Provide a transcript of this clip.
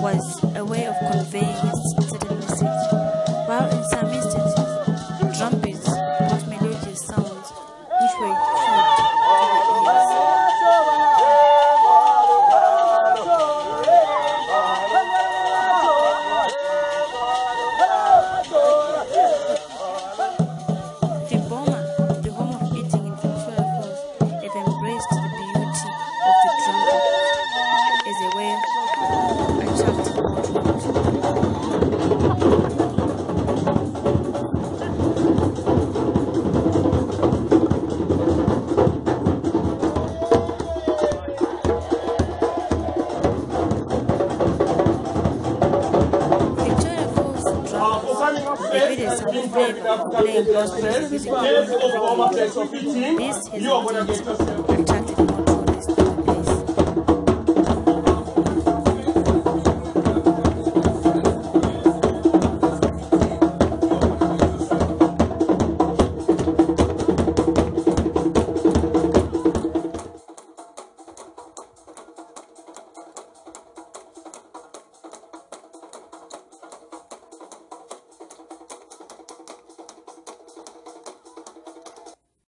was a way of conveying a certain message, while in some instances, drumbeats brought melodious sounds which were food to the. The Boma, the home of eating in cultural force, have embraced the beauty of the trumpet as a way David is playing, playing. This